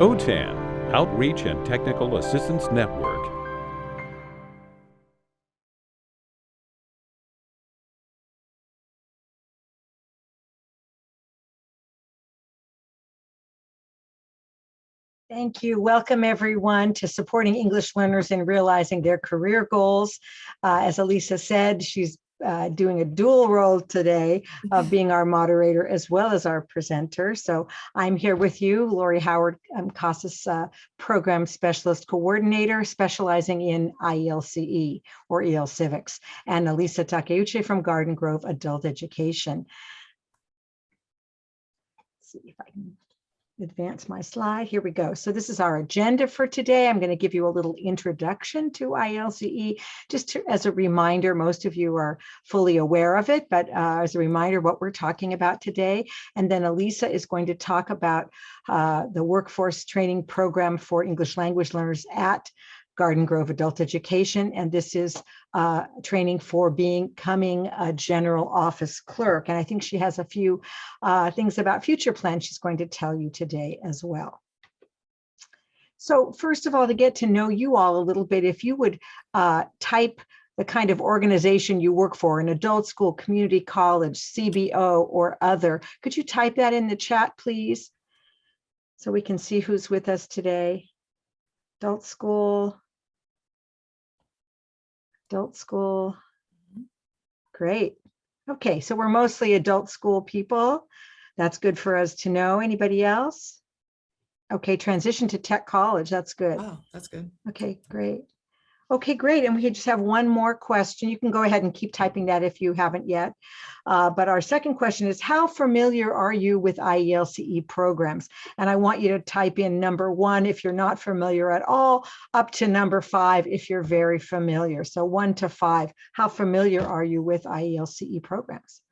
OTAN, Outreach and Technical Assistance Network. Thank you. Welcome everyone to supporting English learners in realizing their career goals. Uh, as Elisa said, she's uh, doing a dual role today of being our moderator as well as our presenter. So I'm here with you, Lori Howard, I'm CASAS uh, Program Specialist Coordinator, specializing in IELCE or EL Civics, and Elisa Takeuchi from Garden Grove Adult Education. Let's see if I can advance my slide. Here we go. So this is our agenda for today. I'm going to give you a little introduction to IELCE, just to, as a reminder, most of you are fully aware of it, but uh, as a reminder what we're talking about today. And then Elisa is going to talk about uh, the workforce training program for English language learners at Garden Grove Adult Education, and this is uh, training for becoming a general office clerk. And I think she has a few uh, things about future plans she's going to tell you today as well. So first of all, to get to know you all a little bit, if you would uh, type the kind of organization you work for, an adult school, community college, CBO, or other, could you type that in the chat, please? So we can see who's with us today. Adult school, adult school. Mm-hmm. Great. Okay, so we're mostly adult school people. That's good for us to know. Anybody else? Okay, transition to tech college. That's good. Oh, that's good. Okay, great. Okay, great. And we just have one more question. You can go ahead and keep typing that if you haven't yet. Uh, but our second question is, how familiar are you with IELCE programs? And I want you to type in number one if you're not familiar at all, up to number five if you're very familiar. So one to five, how familiar are you with IELCE programs?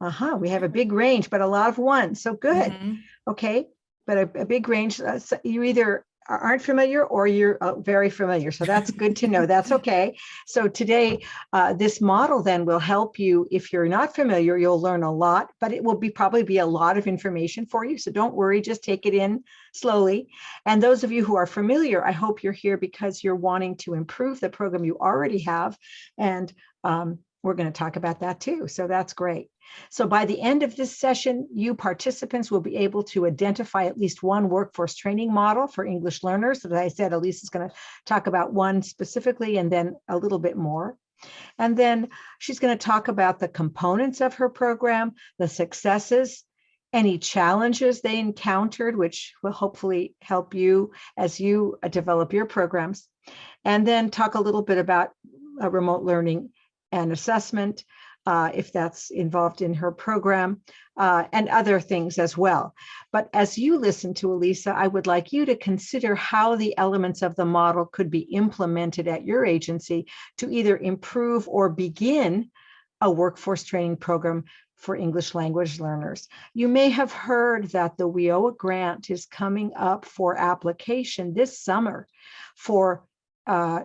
Uh-huh, we have a big range, but a lot of ones, so good. Mm -hmm. Okay, but a, a big range, uh, so you either aren't familiar or you're uh, very familiar. So that's good to know. That's okay. So today, uh, this model then will help you. If you're not familiar, you'll learn a lot, but it will be probably be a lot of information for you. So don't worry, just take it in slowly. And those of you who are familiar, I hope you're here because you're wanting to improve the program you already have. And um, we're going to talk about that too. So that's great. So by the end of this session, you participants will be able to identify at least one workforce training model for English learners. As I said, Elise is going to talk about one specifically and then a little bit more. And then she's going to talk about the components of her program, the successes, any challenges they encountered, which will hopefully help you as you uh, develop your programs. And then talk a little bit about uh, remote learning and assessment, uh, if that's involved in her program, uh, and other things as well. But as you listen to Elisa, I would like you to consider how the elements of the model could be implemented at your agency to either improve or begin a workforce training program for English language learners. You may have heard that the WIOA grant is coming up for application this summer for uh,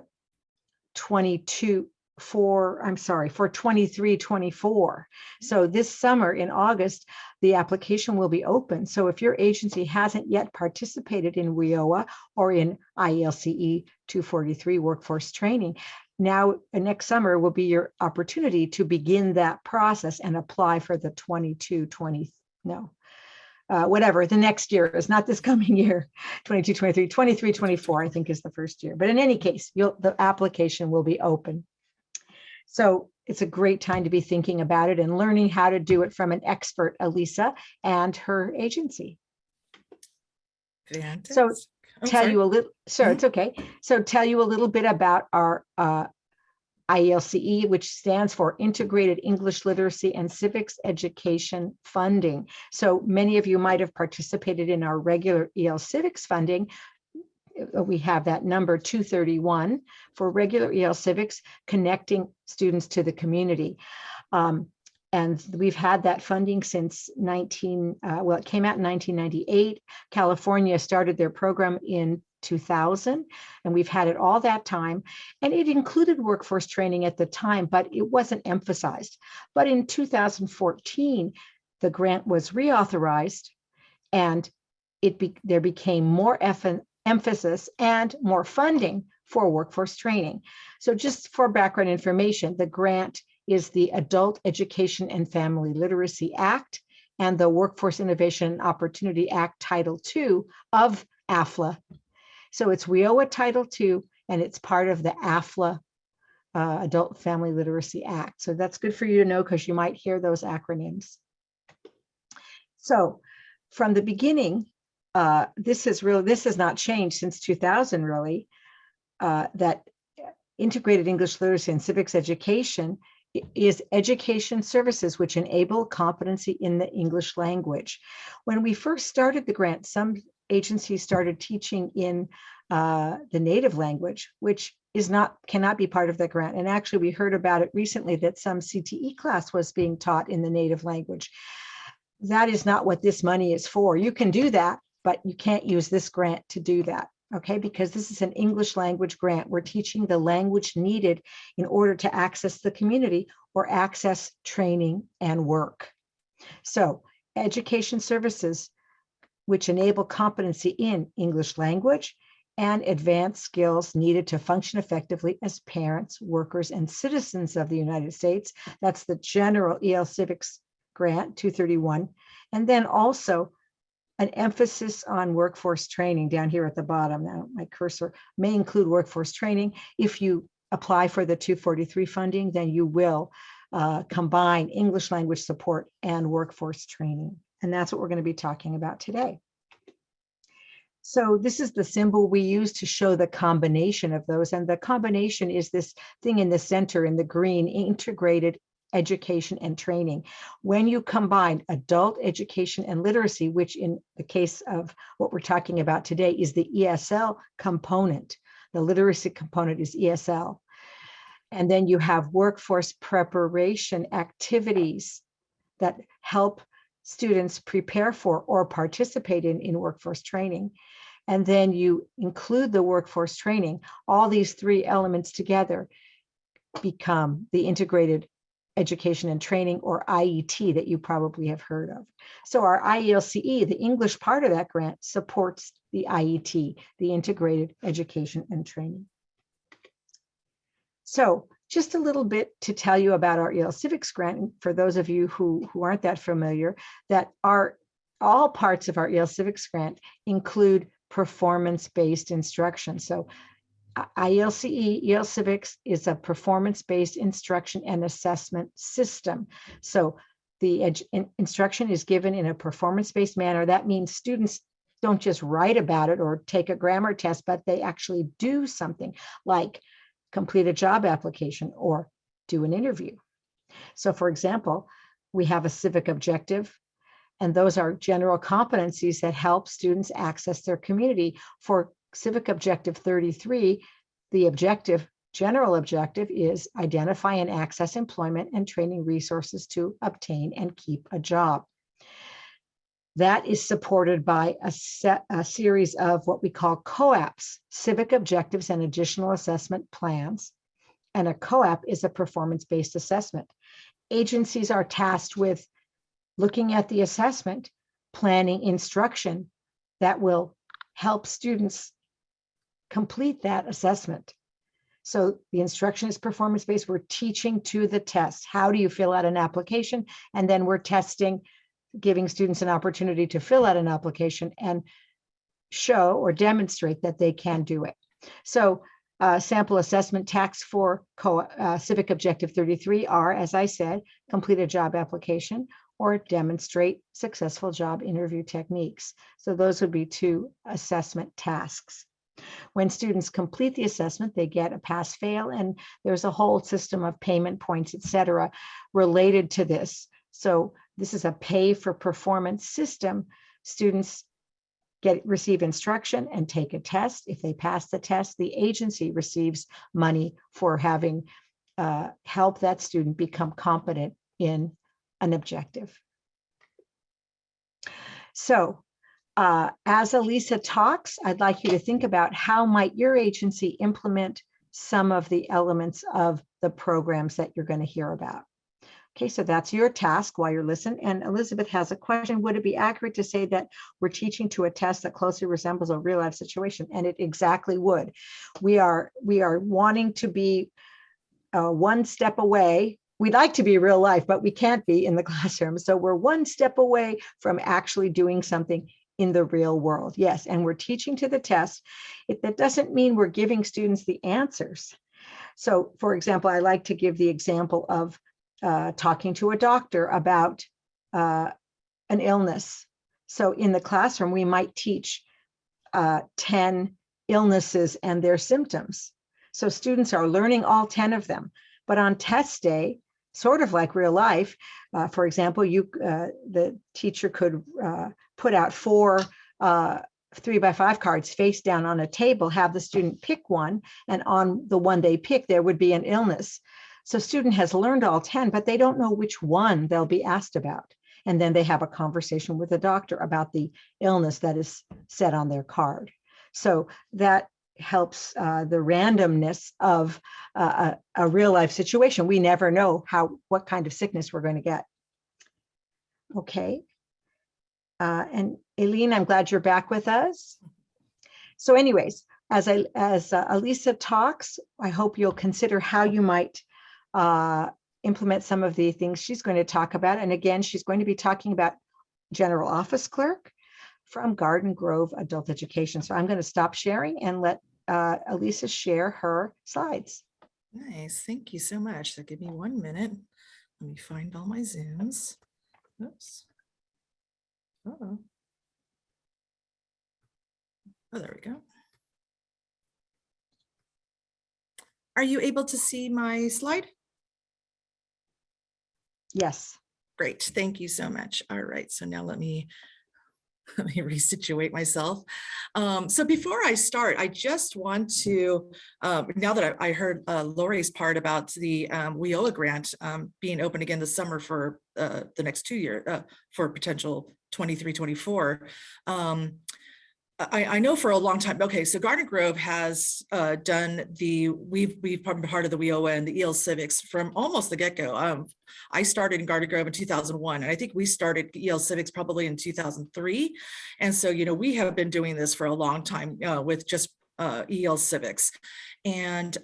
22, for, I'm sorry, for 23, 24. So this summer in August, the application will be open. So if your agency hasn't yet participated in WIOA or in IELCE 243 workforce training, now uh, next summer will be your opportunity to begin that process and apply for the 22, 20, no, uh, whatever the next year is not this coming year. 22 23 23 24 i think is the first year. But in any case the application will be open so it's a great time to be thinking about it and learning how to do it from an expert, Elisa, and her agency. Fantastic. So tell sorry. you a little, sure, it's okay. So tell you a little bit about our uh, IELCE, which stands for Integrated English Literacy and Civics Education Funding. So many of you might have participated in our regular EL Civics funding, we have that number 231 for regular EL civics, connecting students to the community. Um, and we've had that funding since 19, uh, well, it came out in 1998. California started their program in 2000, and we've had it all that time. And it included workforce training at the time, but it wasn't emphasized. But in 2014, the grant was reauthorized and it be, there became more emphasis and more funding for workforce training. So just for background information, the grant is the Adult Education and Family Literacy Act and the Workforce Innovation Opportunity Act Title II of AFLA. So it's WIOA Title II and it's part of the AFLA uh, Adult Family Literacy Act. So that's good for you to know because you might hear those acronyms. So from the beginning, uh, this is really, this has not changed since 2000 really, uh, that integrated English literacy and civics education is education services which enable competency in the English language. When we first started the grant, some agencies started teaching in uh, the native language, which is not cannot be part of the grant. And actually, we heard about it recently that some CTE class was being taught in the native language. That is not what this money is for. You can do that, but you can't use this grant to do that okay, because this is an English language grant. We're teaching the language needed in order to access the community or access training and work. So education services which enable competency in English language and advanced skills needed to function effectively as parents, workers, and citizens of the United States. That's the general EL Civics Grant 231. And then also an emphasis on workforce training down here at the bottom. Now my cursor may include workforce training. If you apply for the 243 funding, then you will uh, combine English language support and workforce training. And that's what we're going to be talking about today. So this is the symbol we use to show the combination of those. And the combination is this thing in the center in the green integrated education and training. When you combine adult education and literacy, which in the case of what we're talking about today is the ESL component, the literacy component is ESL. And then you have workforce preparation activities that help students prepare for or participate in, in workforce training. And then you include the workforce training, all these three elements together become the integrated education and training or IET that you probably have heard of. So our IELCE, the English part of that grant supports the IET, the integrated education and training. So just a little bit to tell you about our EL Civics grant, for those of you who, who aren't that familiar, that our all parts of our EL Civics grant include performance-based instruction. So IELCE, EL Civics is a performance-based instruction and assessment system. So the instruction is given in a performance-based manner. That means students don't just write about it or take a grammar test, but they actually do something like complete a job application or do an interview. So for example, we have a civic objective, and those are general competencies that help students access their community. For civic objective 33, the objective, general objective is identify and access employment and training resources to obtain and keep a job. That is supported by a, set, a series of what we call COAPs, civic objectives and additional assessment plans. And a COAP is a performance-based assessment. Agencies are tasked with looking at the assessment, planning instruction that will help students complete that assessment. So the instruction is performance-based. We're teaching to the test. How do you fill out an application? And then we're testing, giving students an opportunity to fill out an application and show or demonstrate that they can do it. So uh, sample assessment tasks for uh, Civic Objective 33 are, as I said, complete a job application or demonstrate successful job interview techniques. So those would be two assessment tasks. When students complete the assessment, they get a pass fail and there's a whole system of payment points, et cetera, related to this. So this is a pay for performance system. Students get receive instruction and take a test. If they pass the test, the agency receives money for having uh, help that student become competent in an objective. So uh, as Elisa talks, I'd like you to think about how might your agency implement some of the elements of the programs that you're going to hear about. Okay, so that's your task while you're listening. And Elizabeth has a question. Would it be accurate to say that we're teaching to a test that closely resembles a real life situation? And it exactly would. We are we are wanting to be uh, one step away. We'd like to be real life, but we can't be in the classroom. So we're one step away from actually doing something in the real world. Yes, and we're teaching to the test. It, that doesn't mean we're giving students the answers. So for example, I like to give the example of uh, talking to a doctor about uh, an illness. So in the classroom, we might teach uh, 10 illnesses and their symptoms. So students are learning all 10 of them. But on test day, sort of like real life, uh, for example, you uh, the teacher could uh, put out four uh, three by five cards face down on a table, have the student pick one, and on the one they pick, there would be an illness. So student has learned all 10, but they don't know which one they'll be asked about. And then they have a conversation with the doctor about the illness that is set on their card. So that helps uh, the randomness of uh, a, a real life situation. We never know how what kind of sickness we're going to get. Okay. Uh, and Aileen, I'm glad you're back with us. So anyways, as I as uh, Elisa talks, I hope you'll consider how you might uh, implement some of the things she's going to talk about. And again, she's going to be talking about general office clerk from Garden Grove Adult Education. So I'm going to stop sharing and let uh, Elisa share her slides. Nice, thank you so much. So give me one minute. Let me find all my Zooms. Oops. Uh-oh. Oh, there we go. Are you able to see my slide? Yes. Great, thank you so much. All right, so now let me let me resituate myself. Um, so before I start, I just want to, uh, now that I, I heard uh, Lori's part about the um, grant um, being open again this summer for uh, the next two years uh, for potential 23, 24. Um, I, I, know for a long time, okay, so Garden Grove has uh, done the, we've, we've been part of the WIOA and the EL Civics from almost the get-go. Um, I started in Garden Grove in 2001, and I think we started EL Civics probably in 2003. And so, you know, we have been doing this for a long time uh, with just uh, EL Civics. And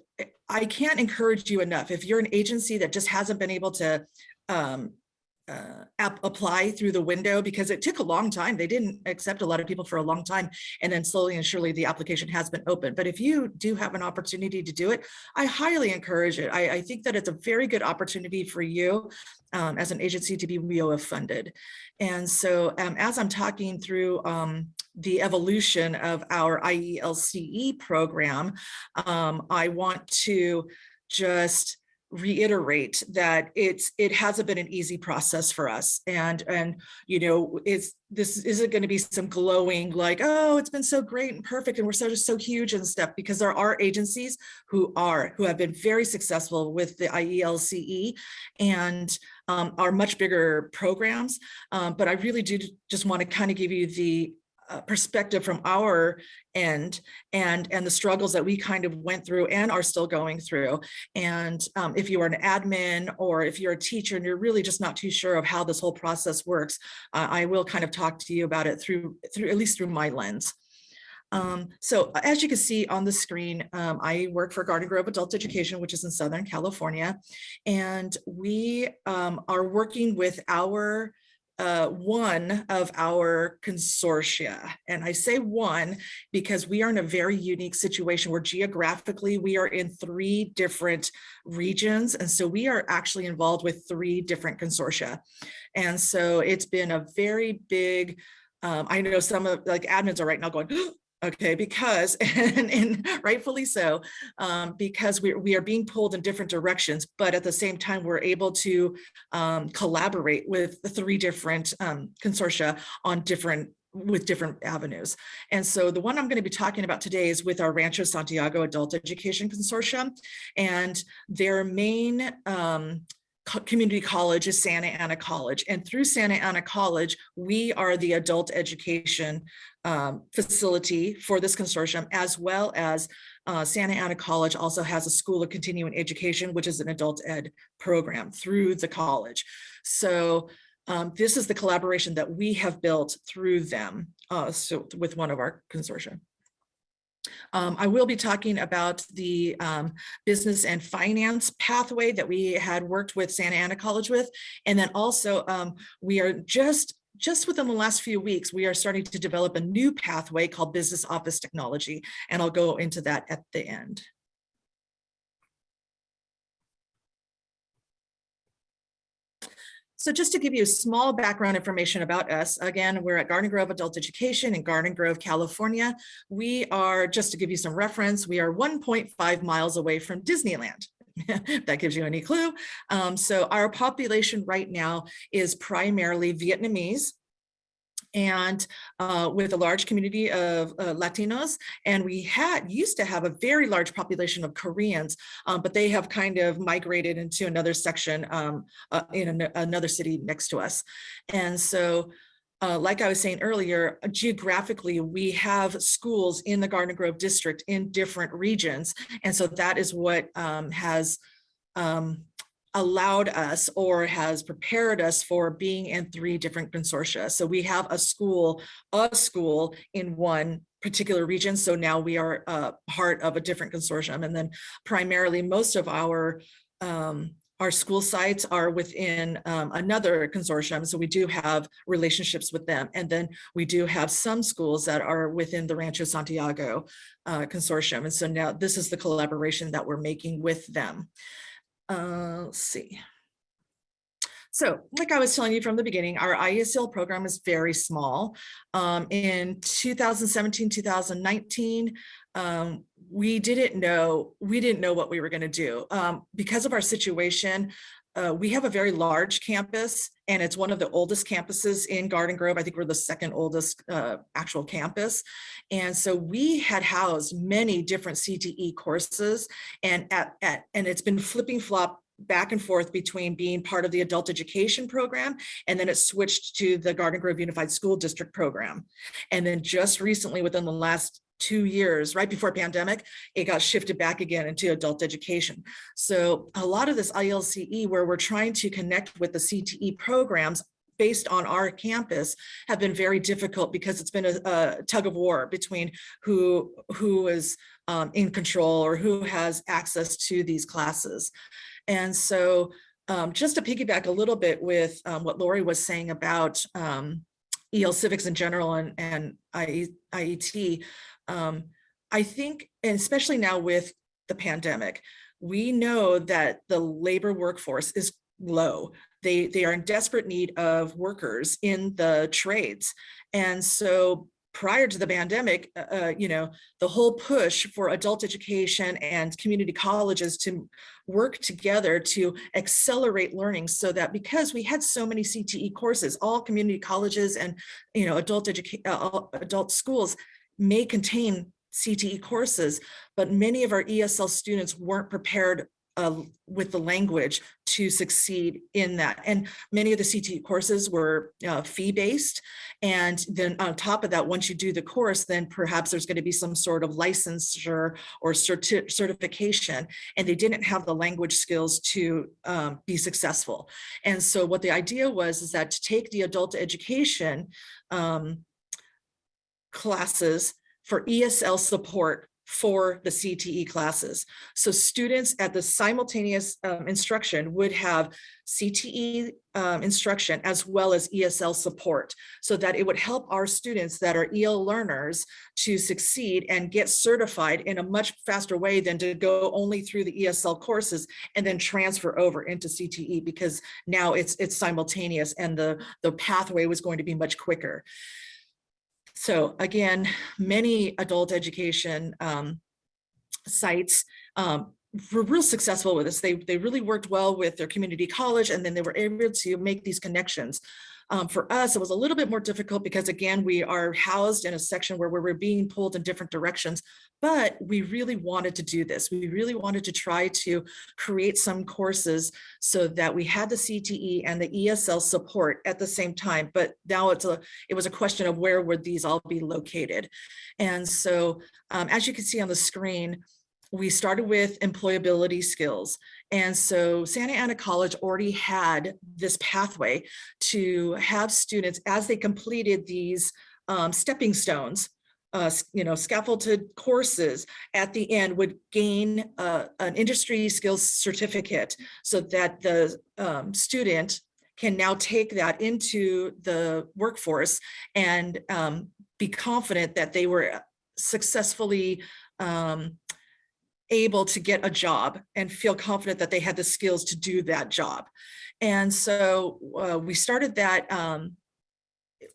I can't encourage you enough. If you're an agency that just hasn't been able to um, uh, app apply through the window because it took a long time. They didn't accept a lot of people for a long time. And then slowly and surely the application has been open. But if you do have an opportunity to do it, I highly encourage it. I, I think that it's a very good opportunity for you um, as an agency to be WIOA funded. And so um, as I'm talking through um, the evolution of our IELCE program, um, I want to just reiterate that it's it hasn't been an easy process for us. And and you know it's this isn't going to be some glowing like oh it's been so great and perfect and we're so just so huge and stuff because there are agencies who are who have been very successful with the IELCE and um, are much bigger programs. Um, but I really do just want to kind of give you the uh, perspective from our end and and the struggles that we kind of went through and are still going through. And um, if you are an admin or if you're a teacher and you're really just not too sure of how this whole process works uh, I will kind of talk to you about it through through at least through my lens. Um, so as you can see on the screen, um, I work for Garden Grove Adult Education, which is in Southern California, and we um, are working with our uh, one of our consortia. And I say one because we are in a very unique situation where geographically we are in three different regions. And so we are actually involved with three different consortia. And so it's been a very big, um, I know some of like admins are right now going, okay because and, and rightfully so um, because we, we are being pulled in different directions but at the same time we're able to um, collaborate with the three different um, consortia on different with different avenues. And so the one I'm going to be talking about today is with our Rancho Santiago Adult Education Consortium and their main um, community college is Santa Ana College. And through Santa Ana College, we are the adult education um, facility for this consortium, as well as uh, Santa Ana College also has a School of Continuing Education, which is an adult ed program through the college. So um, this is the collaboration that we have built through them, uh, so with one of our consortia. Um, I will be talking about the um, business and finance pathway that we had worked with Santa Ana College with. And then also um, we are just just within the last few weeks, we are starting to develop a new pathway called business office technology. And I'll go into that at the end. So just to give you small background information about us, again, we're at Garden Grove Adult Education in Garden Grove, California. We are, just to give you some reference, we are 1.5 miles away from Disneyland. that gives you any clue. Um, so our population right now is primarily Vietnamese and uh, with a large community of uh, Latinos. And we had used to have a very large population of Koreans, um, but they have kind of migrated into another section um, uh, in an another city next to us. And so uh, like I was saying earlier, geographically, we have schools in the Garden Grove district in different regions. And so that is what um, has um, allowed us or has prepared us for being in three different consortia. So we have a school, a school in one particular region. So now we are uh, part of a different consortium. And then primarily most of our um, our school sites are within um, another consortium, so we do have relationships with them. And then we do have some schools that are within the Rancho Santiago uh, consortium. And so now this is the collaboration that we're making with them. Uh, let's see. So like I was telling you from the beginning, our IESL program is very small. Um, in 2017, 2019, um, we didn't know, we didn't know what we were gonna do. Um, because of our situation, uh, we have a very large campus and it's one of the oldest campuses in Garden Grove. I think we're the second oldest uh, actual campus. And so we had housed many different CTE courses and at, at and it's been flipping flop back and forth between being part of the adult education program and then it switched to the Garden Grove Unified School District program. And then just recently within the last two years, right before pandemic, it got shifted back again into adult education. So a lot of this IELCE where we're trying to connect with the CTE programs based on our campus have been very difficult because it's been a, a tug of war between who who is um, in control or who has access to these classes. And so um, just to piggyback a little bit with um, what Lori was saying about um, EL civics in general and, and IET, um, I think, and especially now with the pandemic, we know that the labor workforce is low. They, they are in desperate need of workers in the trades. And so prior to the pandemic, uh, uh, you know, the whole push for adult education and community colleges to work together to accelerate learning so that because we had so many CTE courses, all community colleges and, you know, adult education, uh, adult schools may contain CTE courses, but many of our ESL students weren't prepared uh, with the language to succeed in that. And many of the CTE courses were uh, fee-based. And then on top of that, once you do the course, then perhaps there's going to be some sort of licensure or certi certification, and they didn't have the language skills to um, be successful. And so what the idea was is that to take the adult education um, classes for ESL support for the CTE classes. So students at the simultaneous um, instruction would have CTE um, instruction as well as ESL support so that it would help our students that are EL learners to succeed and get certified in a much faster way than to go only through the ESL courses and then transfer over into CTE because now it's it's simultaneous and the, the pathway was going to be much quicker. So again, many adult education um, sites um, were real successful with this. They, they really worked well with their community college and then they were able to make these connections. Um, for us, it was a little bit more difficult because again, we are housed in a section where we were being pulled in different directions, but we really wanted to do this. We really wanted to try to create some courses so that we had the CTE and the ESL support at the same time. But now it's a, it was a question of where would these all be located? And so um, as you can see on the screen, we started with employability skills. And so Santa Ana College already had this pathway to have students as they completed these um, stepping stones, uh, you know, scaffolded courses at the end would gain uh, an industry skills certificate so that the um, student can now take that into the workforce and um, be confident that they were successfully um, able to get a job and feel confident that they had the skills to do that job. And so uh, we started that um,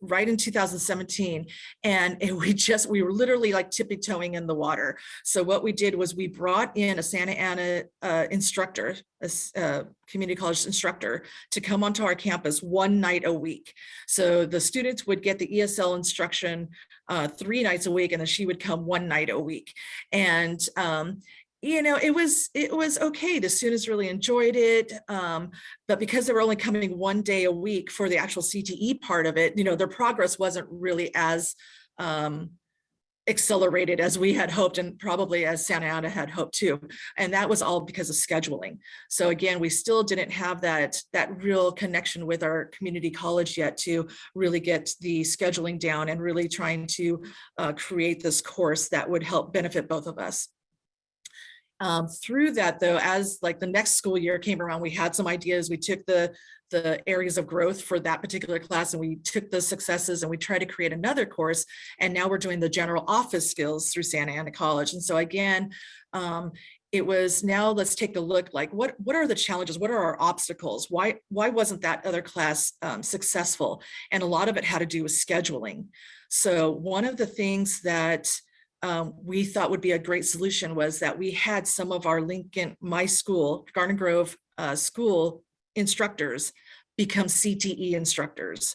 right in 2017 and we just we were literally like tippy toeing in the water. So what we did was we brought in a santa ana uh, instructor a uh, community college instructor to come onto our campus one night a week. So the students would get the esl instruction uh, three nights a week and then she would come one night a week. And um, you know, it was it was okay. The students really enjoyed it, um, but because they were only coming one day a week for the actual CTE part of it, you know, their progress wasn't really as um, accelerated as we had hoped, and probably as Santa Ana had hoped too. And that was all because of scheduling. So again, we still didn't have that that real connection with our community college yet to really get the scheduling down and really trying to uh, create this course that would help benefit both of us. Um, through that though, as like the next school year came around, we had some ideas. We took the the areas of growth for that particular class and we took the successes and we tried to create another course. And now we're doing the general office skills through Santa Ana College. And so again, um, it was now let's take a look like what what are the challenges what are our obstacles why why wasn't that other class um, successful and a lot of it had to do with scheduling so one of the things that um, we thought would be a great solution was that we had some of our Lincoln, my school, Garden Grove uh, school instructors become CTE instructors.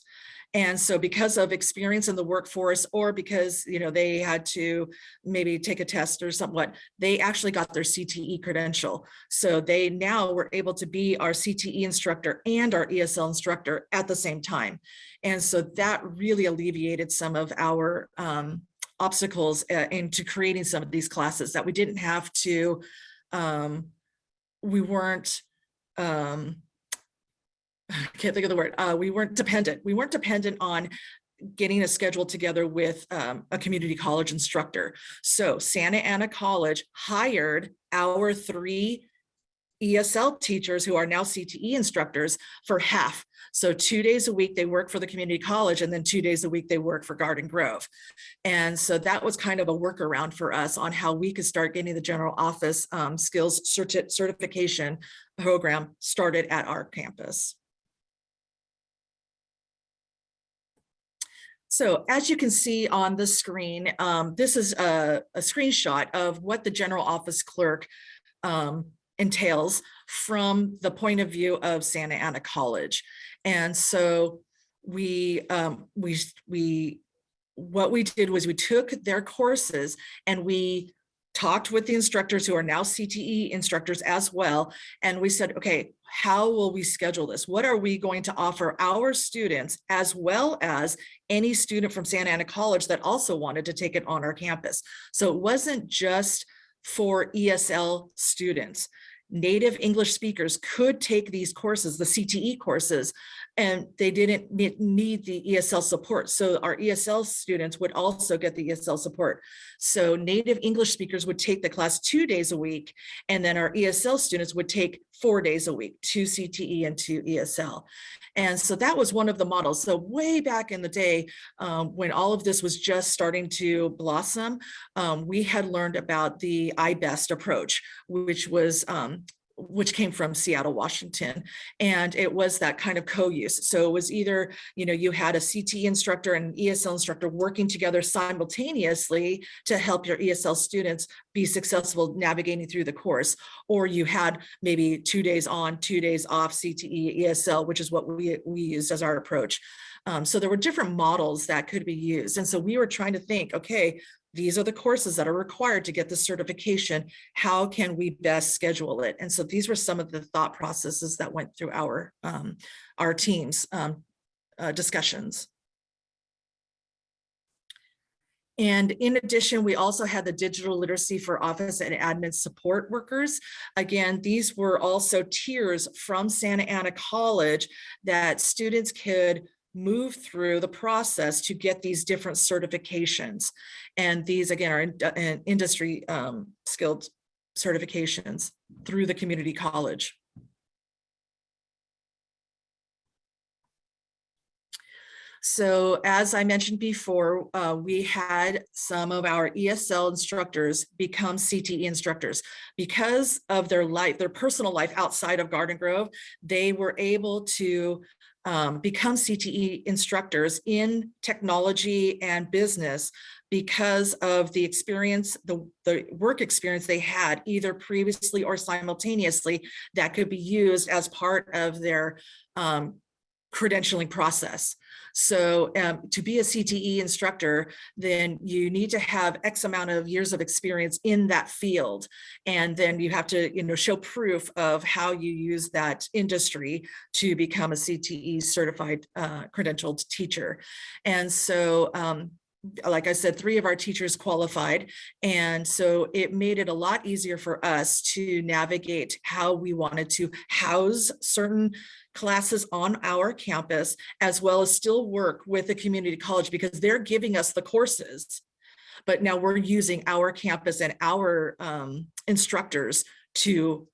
And so because of experience in the workforce or because, you know, they had to maybe take a test or somewhat, they actually got their CTE credential. So they now were able to be our CTE instructor and our ESL instructor at the same time. And so that really alleviated some of our um, obstacles uh, into creating some of these classes that we didn't have to, um, we weren't, um, I can't think of the word, uh, we weren't dependent. We weren't dependent on getting a schedule together with um, a community college instructor. So Santa Ana College hired our three ESL teachers who are now CTE instructors for half. So two days a week they work for the community college and then two days a week they work for Garden Grove. And so that was kind of a workaround for us on how we could start getting the general office um, skills certi- certification program started at our campus. So as you can see on the screen, um, this is a, a screenshot of what the general office clerk um, entails from the point of view of Santa Ana College. And so we, um, we, we, what we did was we took their courses and we talked with the instructors who are now CTE instructors as well. And we said, okay, how will we schedule this? What are we going to offer our students as well as any student from Santa Ana College that also wanted to take it on our campus? So it wasn't just for ESL students. Native English speakers could take these courses, the CTE courses, and they didn't need the ESL support. So our ESL students would also get the ESL support. So native English speakers would take the class two days a week, and then our ESL students would take four days a week, two CTE and two ESL. And so that was one of the models. So way back in the day, um, when all of this was just starting to blossom, um, we had learned about the I-BEST approach, which was um, which came from Seattle, Washington. And it was that kind of co-use. So it was either, you know, you had a CT instructor and ESL instructor working together simultaneously to help your ESL students be successful navigating through the course, or you had maybe two days on, two days off CTE, ESL, which is what we, we used as our approach. Um, so there were different models that could be used. And so we were trying to think, okay, these are the courses that are required to get the certification. How can we best schedule it? And so these were some of the thought processes that went through our, um, our team's um, uh, discussions. And in addition, we also had the digital literacy for office and admin support workers. Again, these were also tiers from Santa Ana College that students could move through the process to get these different certifications. And these again are in, in industry um, skilled certifications through the community college. So as I mentioned before, uh, we had some of our ESL instructors become CTE instructors. Because of their life, their personal life outside of Garden Grove, they were able to um, become CTE instructors in technology and business because of the experience, the, the work experience they had either previously or simultaneously that could be used as part of their um, credentialing process. So um, to be a CTE instructor, then you need to have X amount of years of experience in that field. And then you have to, you know, show proof of how you use that industry to become a CTE certified uh, credentialed teacher. And so um, like I said, three of our teachers qualified. And so it made it a lot easier for us to navigate how we wanted to house certain classes on our campus, as well as still work with the community college because they're giving us the courses. But now we're using our campus and our um, instructors to,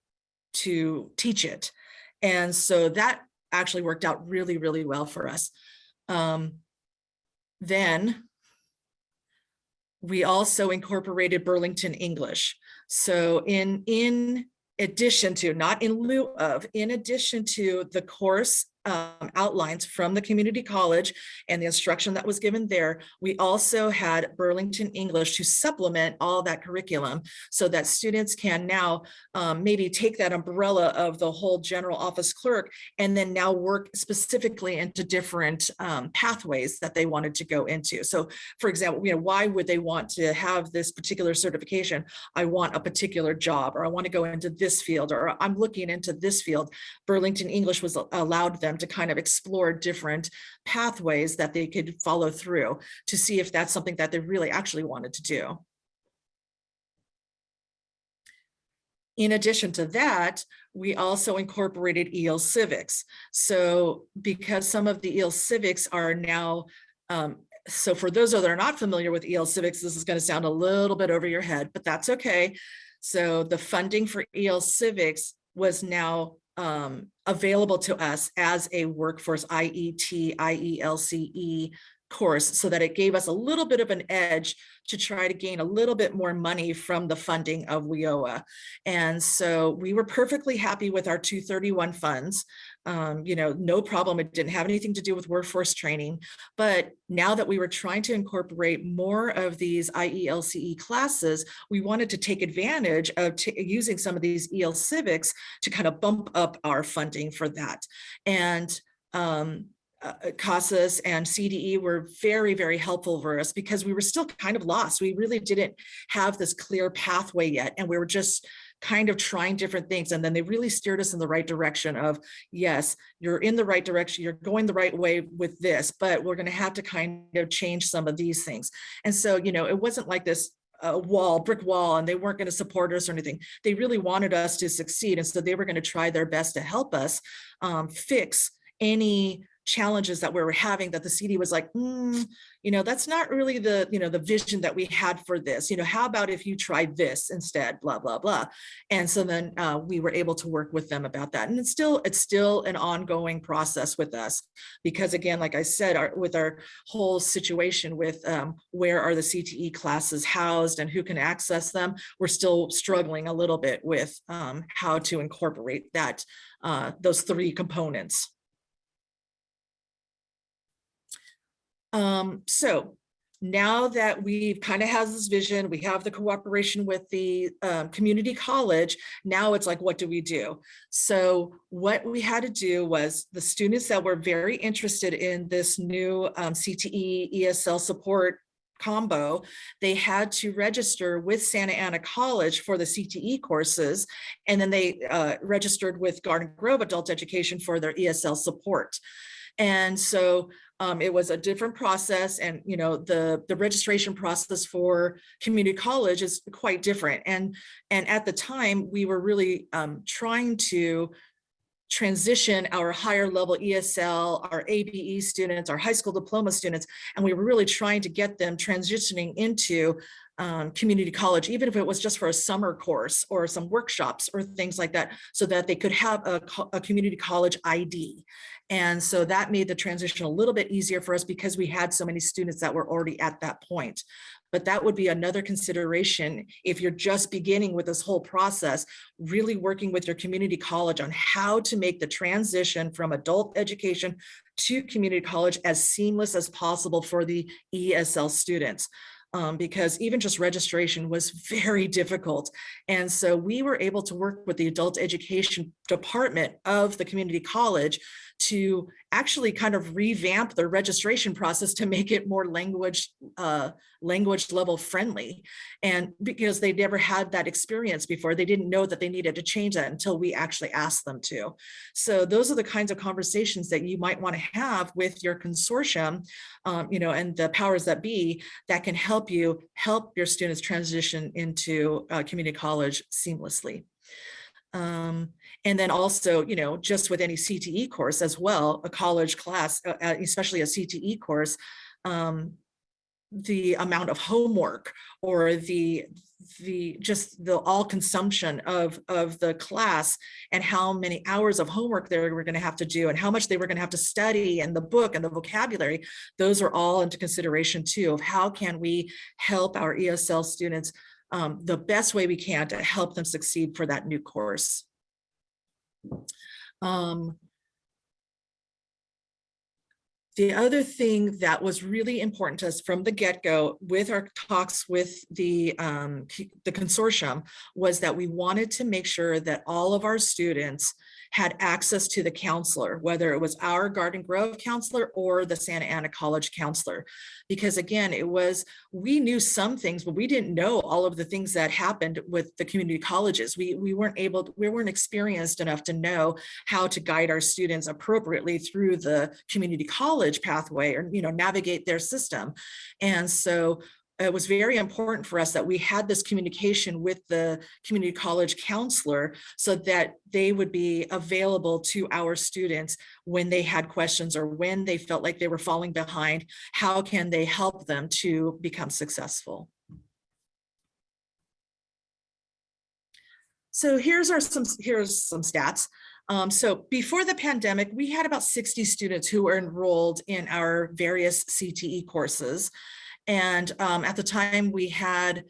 to teach it. And so that actually worked out really, really well for us. Um, then we also incorporated Burlington English. So in, in addition to, not in lieu of, in addition to the course um, outlines from the community college and the instruction that was given there, we also had Burlington English to supplement all that curriculum so that students can now um, maybe take that umbrella of the whole general office clerk and then now work specifically into different um, pathways that they wanted to go into. So for example, you know, why would they want to have this particular certification? I want a particular job or I want to go into this field or I'm looking into this field. Burlington English was allowed them to kind of explore different pathways that they could follow through to see if that's something that they really actually wanted to do. In addition to that, we also incorporated EL civics. So because some of the EL civics are now, um, so for those that are not familiar with EL civics, this is going to sound a little bit over your head, but that's okay. So the funding for EL civics was now um, available to us as a workforce IET, IELCE course so that it gave us a little bit of an edge to try to gain a little bit more money from the funding of WIOA. And so we were perfectly happy with our 231 funds. Um, you know, no problem. It didn't have anything to do with workforce training. But now that we were trying to incorporate more of these IELCE classes, we wanted to take advantage of using some of these EL civics to kind of bump up our funding for that. And um, uh, CASAS and CDE were very, very helpful for us because we were still kind of lost. We really didn't have this clear pathway yet. And we were just kind of trying different things. And then they really steered us in the right direction of, yes, you're in the right direction. You're going the right way with this, but we're going to have to kind of change some of these things. And so, you know, it wasn't like this a wall, brick wall, and they weren't going to support us or anything. They really wanted us to succeed. And so they were going to try their best to help us um, fix any challenges that we were having that the CD was like, "Hmm, you know, that's not really the, you know, the vision that we had for this. You know, how about if you tried this instead, blah, blah, blah. And so then uh, we were able to work with them about that. And it's still, it's still an ongoing process with us because again, like I said, our, with our whole situation with um, where are the CTE classes housed and who can access them, we're still struggling a little bit with um, how to incorporate that, uh, those three components. Um, so now that we've kind of has this vision, we have the cooperation with the um, community college, now it's like, what do we do? So what we had to do was the students that were very interested in this new um, CTE ESL support combo, they had to register with Santa Ana College for the CTE courses, and then they uh, registered with Garden Grove Adult Education for their ESL support. And so um, it was a different process and, you know, the, the registration process for community college is quite different. And, and at the time we were really um, trying to transition our higher level ESL, our ABE students, our high school diploma students, and we were really trying to get them transitioning into um, community college, even if it was just for a summer course or some workshops or things like that, so that they could have a, a community college ID. And so that made the transition a little bit easier for us because we had so many students that were already at that point. But that would be another consideration if you're just beginning with this whole process, really working with your community college on how to make the transition from adult education to community college as seamless as possible for the ESL students um, because even just registration was very difficult. And so we were able to work with the adult education department of the community college to actually kind of revamp the registration process to make it more language uh, language level friendly. And because they never had that experience before, they didn't know that they needed to change that until we actually asked them to. So those are the kinds of conversations that you might want to have with your consortium, um, you know, and the powers that be that can help you help your students transition into uh, community college seamlessly. Um, and then also, you know, just with any CTE course as well, a college class, uh, uh especially a CTE course, um, the amount of homework or the the just the all consumption of of the class and how many hours of homework they were going to have to do and how much they were going to have to study and the book and the vocabulary those are all into consideration too of how can we help our ESL students um, the best way we can to help them succeed for that new course. Um, the other thing that was really important to us from the get-go with our talks with the, um, the consortium was that we wanted to make sure that all of our students had access to the counselor, whether it was our Garden Grove counselor or the Santa Ana College counselor. Because again, it was, we knew some things, but we didn't know all of the things that happened with the community colleges. We, we weren't able, we weren't experienced enough to know how to guide our students appropriately through the community college pathway or, you know, navigate their system. And so it was very important for us that we had this communication with the community college counselor so that they would be available to our students when they had questions or when they felt like they were falling behind, how can they help them to become successful? So here's our some here's some stats. Um, so before the pandemic, we had about 60 students who were enrolled in our various CTE courses. And um, at the time we had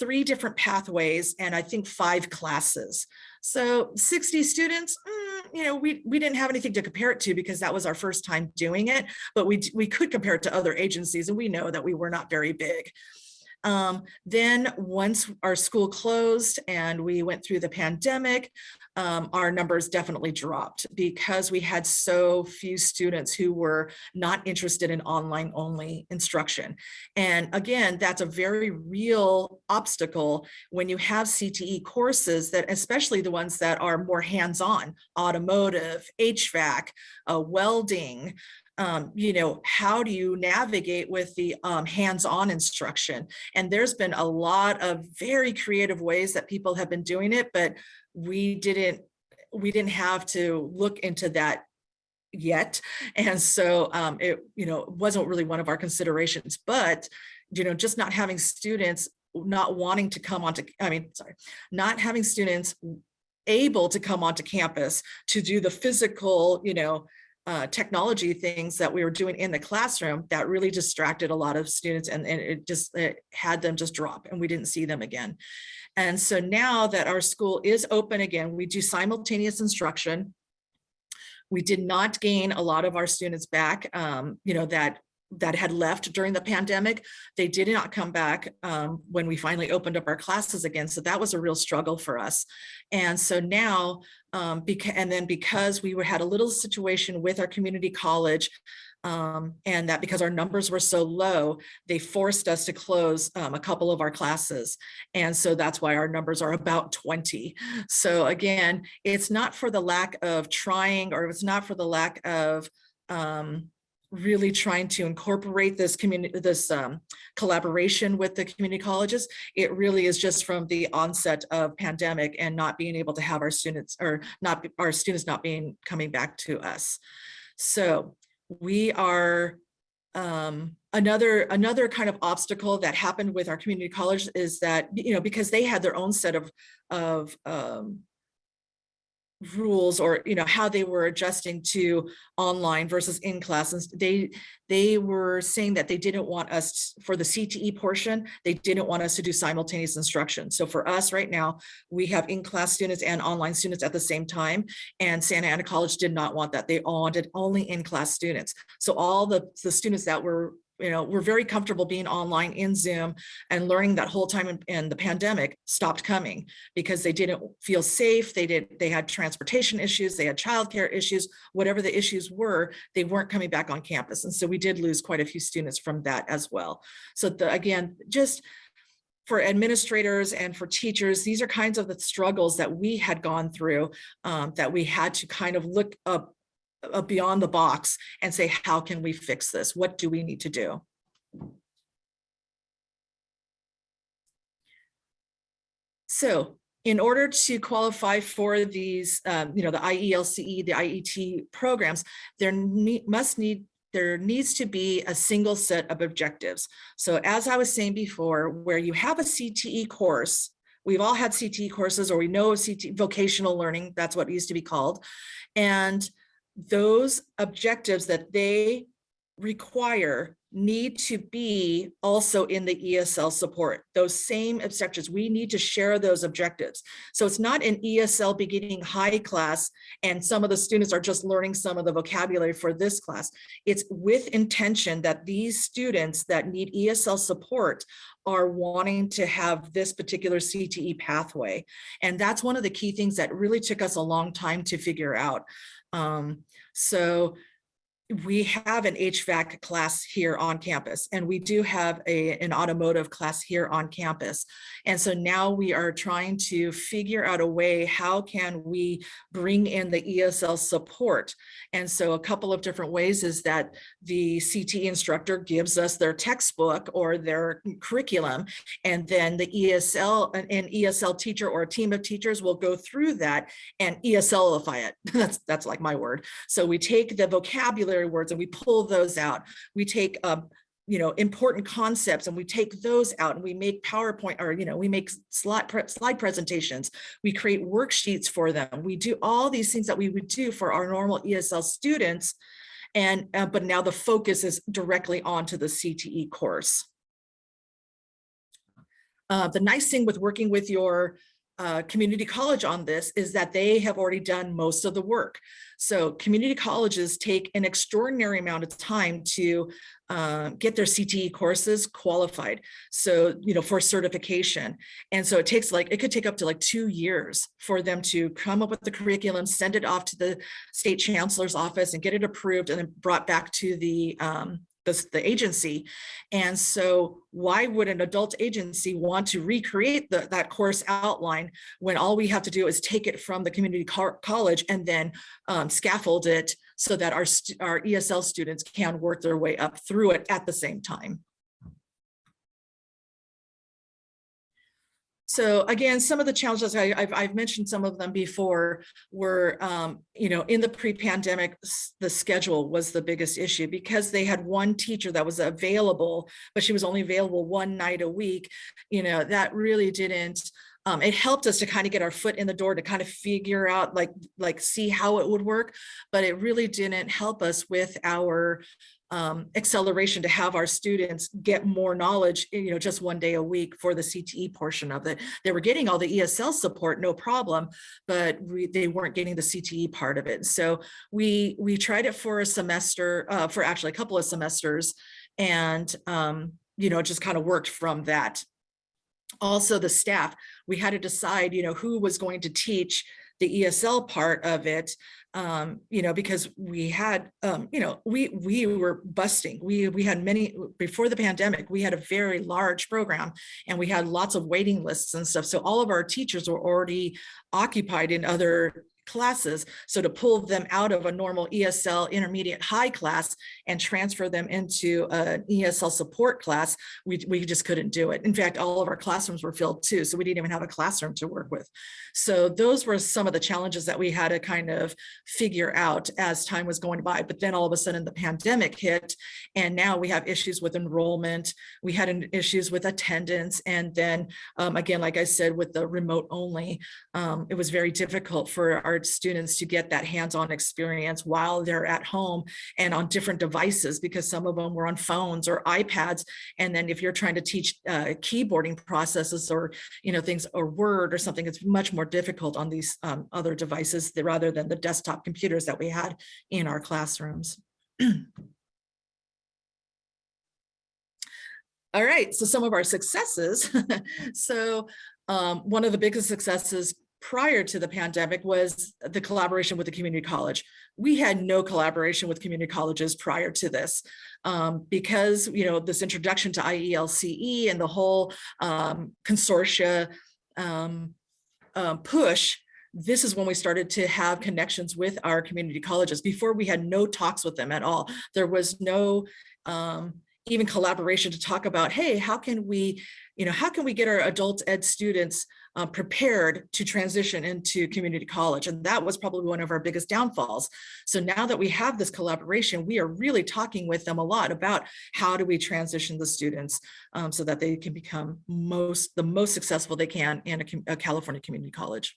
three different pathways and I think five classes. So 60 students, mm, you know, we, we didn't have anything to compare it to because that was our first time doing it, but we, we could compare it to other agencies and we know that we were not very big. Um, then once our school closed and we went through the pandemic, um, our numbers definitely dropped because we had so few students who were not interested in online only instruction. And again, that's a very real obstacle when you have CTE courses that especially the ones that are more hands-on, automotive, HVAC, uh, welding, um, you know, how do you navigate with the um, hands-on instruction? And there's been a lot of very creative ways that people have been doing it, but we didn't we didn't have to look into that yet. And so um, it, you know, wasn't really one of our considerations, but, you know, just not having students not wanting to come onto, I mean, sorry, not having students able to come onto campus to do the physical, you know, uh, technology things that we were doing in the classroom that really distracted a lot of students and, and it just it had them just drop and we didn't see them again. And so now that our school is open again, we do simultaneous instruction. We did not gain a lot of our students back, um, you know, that that had left during the pandemic. They did not come back um, when we finally opened up our classes again. So that was a real struggle for us. And so now, um, and then because we were, had a little situation with our community college, um, and that because our numbers were so low, they forced us to close um, a couple of our classes. And so that's why our numbers are about 20. So again, it's not for the lack of trying or it's not for the lack of um, really trying to incorporate this community, this um, collaboration with the community colleges. It really is just from the onset of pandemic and not being able to have our students or not our students not being coming back to us. So we are um, another another kind of obstacle that happened with our community college is that you know because they had their own set of of um, rules or you know how they were adjusting to online versus in class. And they they were saying that they didn't want us for the CTE portion they didn't want us to do simultaneous instruction. So for us right now we have in-class students and online students at the same time and Santa Ana College did not want that. They all wanted only in-class students. So all the the students that were you know, we're very comfortable being online in Zoom and learning that whole time in, in, the pandemic stopped coming because they didn't feel safe. They did, they had transportation issues, they had childcare issues, whatever the issues were, they weren't coming back on campus. And so we did lose quite a few students from that as well. So the, again, just for administrators and for teachers, these are kinds of the struggles that we had gone through um, that we had to kind of look up beyond the box and say, how can we fix this? What do we need to do? So in order to qualify for these, um, you know, the IELCE, the IET programs, there need, must need there needs to be a single set of objectives. So as I was saying before, where you have a CTE course, we've all had CTE courses or we know CTE vocational learning, that's what it used to be called. And those objectives that they require need to be also in the ESL support. Those same objectives, we need to share those objectives. So it's not an ESL beginning high class and some of the students are just learning some of the vocabulary for this class. It's with intention that these students that need ESL support are wanting to have this particular CTE pathway. And that's one of the key things that really took us a long time to figure out. Um, so we have an HVAC class here on campus and we do have a, an automotive class here on campus. And so now we are trying to figure out a way, how can we bring in the ESL support? And so a couple of different ways is that the CT instructor gives us their textbook or their curriculum, and then the ESL, an, ESL teacher or a team of teachers will go through that and ESLify it. that's, that's like my word. So we take the vocabulary words and we pull those out. We take um, you know, important concepts and we take those out and we make PowerPoint or, you know, we make slide, pre slide presentations. We create worksheets for them. We do all these things that we would do for our normal ESL students. And, uh, but now the focus is directly onto the CTE course. Uh, the nice thing with working with your uh, community college on this is that they have already done most of the work. So community colleges take an extraordinary amount of time to uh, get their CTE courses qualified. So, you know, for certification. And so it takes like, it could take up to like two years for them to come up with the curriculum, send it off to the state chancellor's office and get it approved and then brought back to the um, the, the agency. And so why would an adult agency want to recreate the, that course outline when all we have to do is take it from the community co college and then um, scaffold it so that our, our ESL students can work their way up through it at the same time. So again, some of the challenges, I, I've, I've mentioned some of them before, were, um, you know, in the pre-pandemic, the schedule was the biggest issue because they had one teacher that was available, but she was only available one night a week. You know, that really didn't, um, it helped us to kind of get our foot in the door to kind of figure out like, like see how it would work, but it really didn't help us with our um, acceleration to have our students get more knowledge, you know, just one day a week for the CTE portion of it. They were getting all the ESL support, no problem, but we, they weren't getting the CTE part of it. So we, we tried it for a semester, uh, for actually a couple of semesters and, um, you know, just kind of worked from that. Also the staff, we had to decide, you know, who was going to teach the ESL part of it um, you know, because we had, um, you know, we we were busting. We we had many before the pandemic. We had a very large program, and we had lots of waiting lists and stuff. So all of our teachers were already occupied in other classes. So to pull them out of a normal ESL intermediate high class and transfer them into an ESL support class, we, we just couldn't do it. In fact, all of our classrooms were filled too. So we didn't even have a classroom to work with. So those were some of the challenges that we had to kind of figure out as time was going by. But then all of a sudden the pandemic hit and now we have issues with enrollment. We had issues with attendance. And then um, again, like I said, with the remote only, um, it was very difficult for our students to get that hands-on experience while they're at home and on different devices because some of them were on phones or iPads. And then if you're trying to teach uh, keyboarding processes or, you know, things or Word or something, it's much more difficult on these um, other devices th- rather than the desktop computers that we had in our classrooms. All right, so some of our successes. So um, one of the biggest successes prior to the pandemic was the collaboration with the community college. We had no collaboration with community colleges prior to this um, because, you know, this introduction to IELCE and the whole um, consortia um, uh, push, this is when we started to have connections with our community colleges. Before we had no talks with them at all. There was no um, even collaboration to talk about, hey, how can we, you know, how can we get our adult ed students uh, prepared to transition into community college? And that was probably one of our biggest downfalls. So now that we have this collaboration, we are really talking with them a lot about how do we transition the students um, so that they can become most the most successful they can in a, a California community college.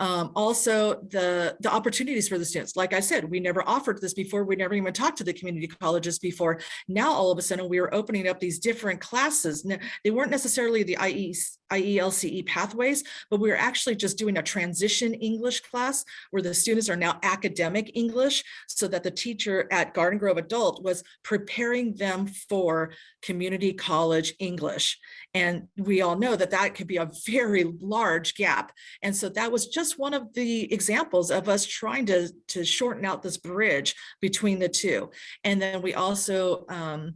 Um, also, the, the opportunities for the students. Like I said, we never offered this before. We never even talked to the community colleges before. Now, all of a sudden, we were opening up these different classes. N- They weren't necessarily the IE, IELCE pathways, but we were actually just doing a transition English class where the students are now academic English so that the teacher at Garden Grove Adult was preparing them for community college English. And we all know that that could be a very large gap. And so that was just one of the examples of us trying to, to shorten out this bridge between the two. And then we also, um,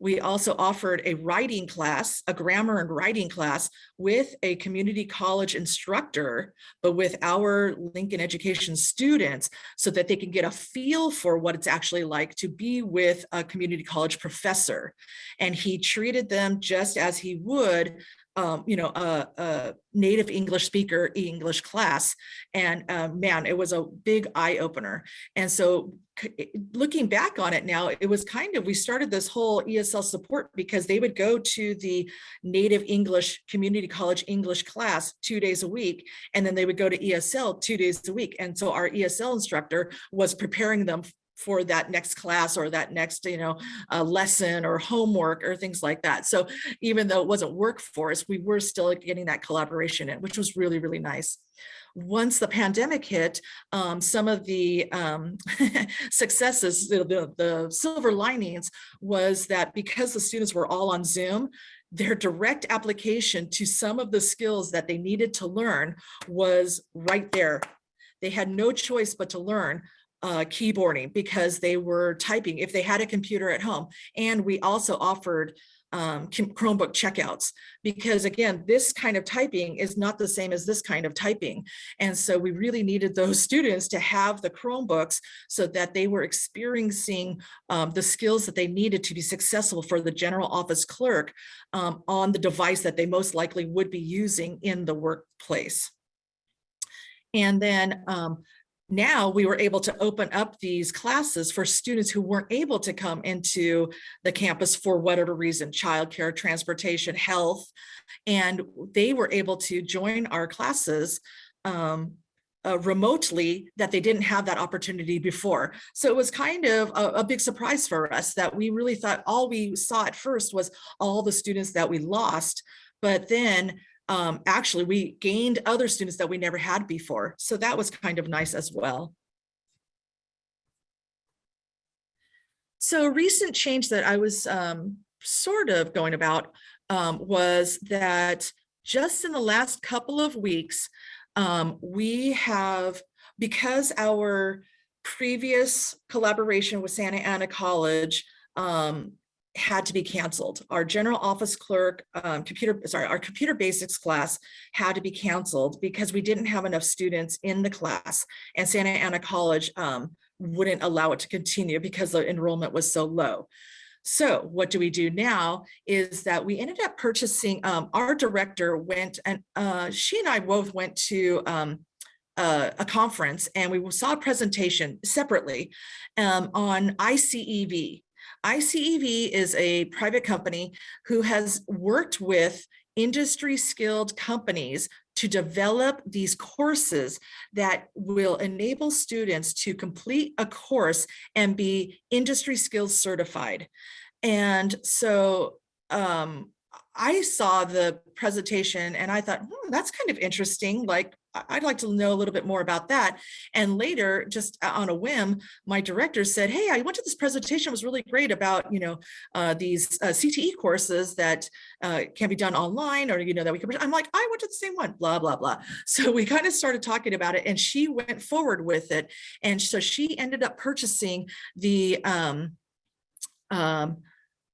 we also offered a writing class, a grammar and writing class with a community college instructor, but with our Lincoln Education students so that they can get a feel for what it's actually like to be with a community college professor. And he treated them just as he would um, you know, a, a native English speaker English class. And uh, man, it was a big eye opener. And so looking back on it now, it was kind of, we started this whole ESL support because they would go to the native English community college English class two days a week, and then they would go to ESL two days a week. And so our ESL instructor was preparing them for that next class or that next, you know, uh, lesson or homework or things like that. So even though it wasn't workforce we were still getting that collaboration in, which was really, really nice. Once the pandemic hit, um, some of the um, successes, the, the, the silver linings was that because the students were all on Zoom, their direct application to some of the skills that they needed to learn was right there. They had no choice but to learn uh, keyboarding because they were typing if they had a computer at home. And we also offered um, Chromebook checkouts. Because again, this kind of typing is not the same as this kind of typing. And so we really needed those students to have the Chromebooks so that they were experiencing um, the skills that they needed to be successful for the general office clerk um, on the device that they most likely would be using in the workplace. And then um, now we were able to open up these classes for students who weren't able to come into the campus for whatever reason, childcare, transportation, health, and they were able to join our classes um, uh, remotely that they didn't have that opportunity before. So it was kind of a, a big surprise for us that we really thought all we saw at first was all the students that we lost, but then um, actually we gained other students that we never had before. So that was kind of nice as well. So a recent change that I was um, sort of going about um, was that just in the last couple of weeks, um, we have, because our previous collaboration with Santa Ana College um, had to be canceled. Our general office clerk, um, computer, sorry, our computer basics class had to be canceled because we didn't have enough students in the class and Santa Ana College um, wouldn't allow it to continue because the enrollment was so low. So what do we do now is that we ended up purchasing, um, our director went and uh, she and I both went to um, a conference and we saw a presentation separately um, on ICEV. ICEV is a private company who has worked with industry skilled companies to develop these courses that will enable students to complete a course and be industry skills certified. And so um, I saw the presentation and I thought, hmm, that's kind of interesting. Like, I'd like to know a little bit more about that. And later, just on a whim, my director said, hey, I went to this presentation, it was really great about, you know, uh, these uh, CTE courses that uh, can be done online or, you know, that we can, I'm like, I went to the same one, blah, blah, blah. So we kind of started talking about it and she went forward with it. And so she ended up purchasing the, um, um,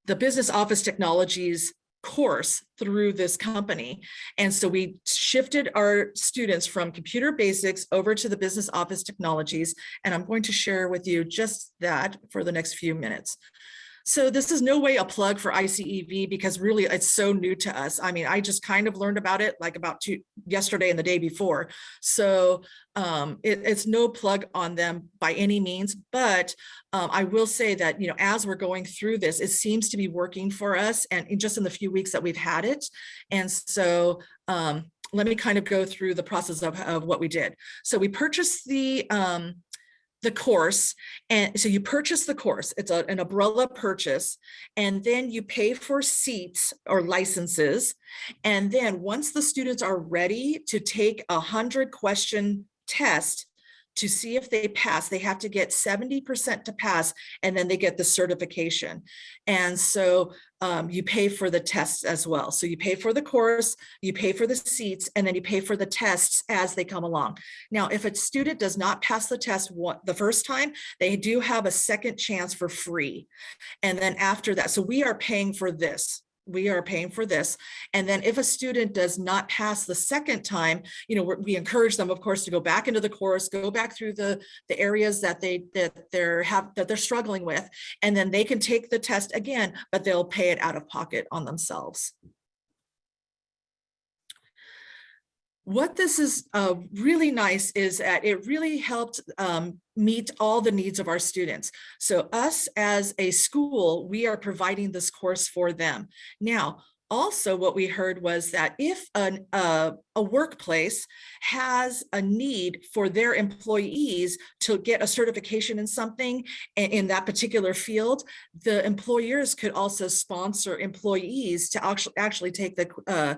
the business office technologies course through this company. And so we shifted our students from computer basics over to the business office technologies. And I'm going to share with you just that for the next few minutes. So this is no way a plug for ICEV because really it's so new to us. I mean, I just kind of learned about it like about two yesterday and the day before. So um, it, it's no plug on them by any means, but um, I will say that, you know, as we're going through this, it seems to be working for us and just in the few weeks that we've had it. And so um, let me kind of go through the process of, of what we did. So we purchased the um, the course. And so you purchase the course, it's a, an umbrella purchase, and then you pay for seats or licenses. And then once the students are ready to take a hundred question test to see if they pass, they have to get 70% to pass, and then they get the certification. And so um, you pay for the tests as well. So you pay for the course, you pay for the seats, and then you pay for the tests as they come along. Now, if a student does not pass the test the first time, they do have a second chance for free. And then after that, so we are paying for this we are paying for this. And then if a student does not pass the second time, you know, we encourage them, of course, to go back into the course, go back through the, the areas that they, that they're have, that they're struggling with, and then they can take the test again, but they'll pay it out of pocket on themselves. What this is uh, really nice is that it really helped um, meet all the needs of our students. So us as a school, we are providing this course for them. Now, also what we heard was that if an, uh, a workplace has a need for their employees to get a certification in something in that particular field, the employers could also sponsor employees to actually, actually take the uh,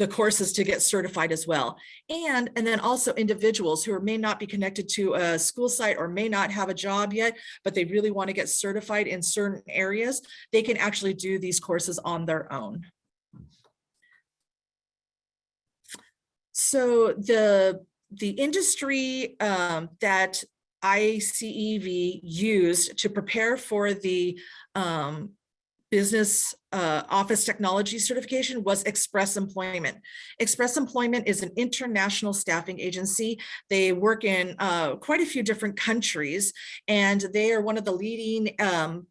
the courses to get certified as well. And, and then also individuals who may not be connected to a school site or may not have a job yet, but they really want to get certified in certain areas, they can actually do these courses on their own. So the, the industry um, that ICEV used to prepare for the um, business uh, office technology certification was Express Employment. Express Employment is an international staffing agency. They work in uh, quite a few different countries, and they are one of the leading um,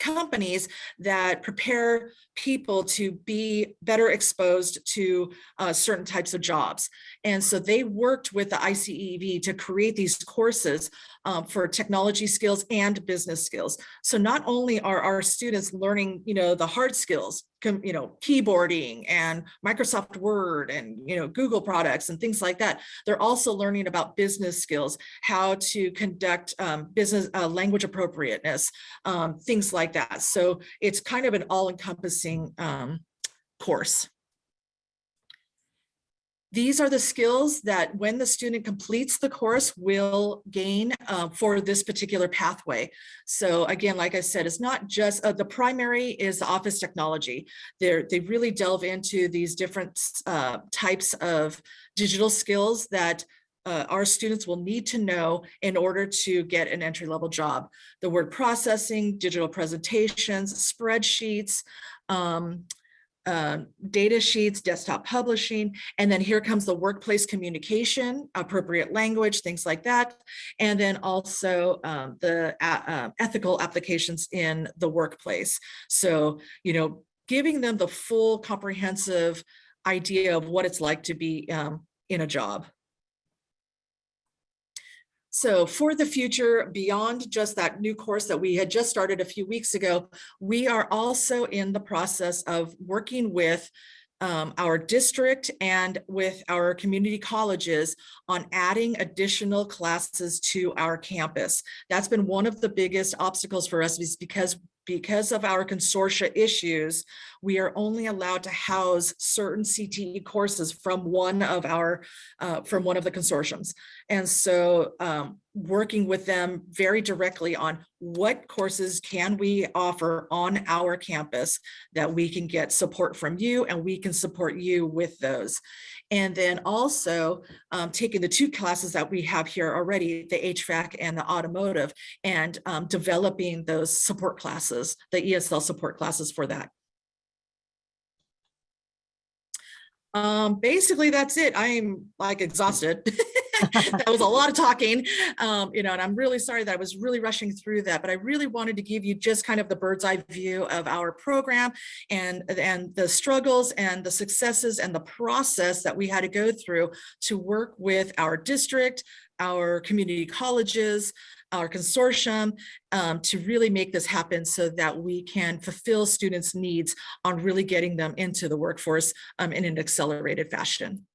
companies that prepare people to be better exposed to uh, certain types of jobs. And so they worked with the ICEV to create these courses um, for technology skills and business skills. So not only are our students learning, you know, the hard skills, you know, keyboarding and Microsoft Word and, you know, Google products and things like that, they're also learning about business skills, how to conduct um, business uh, language appropriateness, um, things like that. So it's kind of an all-encompassing um, course. These are the skills that when the student completes the course will gain uh, for this particular pathway. So again, like I said, it's not just uh, the primary is office technology. They're, they really delve into these different uh, types of digital skills that uh, our students will need to know in order to get an entry level job. The word processing, digital presentations, spreadsheets, um, uh, data sheets, desktop publishing, and then here comes the workplace communication, appropriate language, things like that. And then also um, the uh, uh, ethical applications in the workplace. So, you know, giving them the full comprehensive idea of what it's like to be um, in a job. So for the future, beyond just that new course that we had just started a few weeks ago, we are also in the process of working with um, our district and with our community colleges on adding additional classes to our campus. That's been one of the biggest obstacles for us is because because of our consortia issues, we are only allowed to house certain CTE courses from one of our, uh, from one of the consortiums. And so um, working with them very directly on what courses can we offer on our campus that we can get support from you and we can support you with those. And then also um, taking the two classes that we have here already, the HVAC and the automotive, and um, developing those support classes, the ESL support classes for that. Um, basically, that's it. I'm like exhausted. that was a lot of talking, um, you know, and I'm really sorry that I was really rushing through that, but I really wanted to give you just kind of the bird's eye view of our program and, and the struggles and the successes and the process that we had to go through to work with our district, our community colleges, our consortium um, to really make this happen so that we can fulfill students' needs on really getting them into the workforce um, in an accelerated fashion.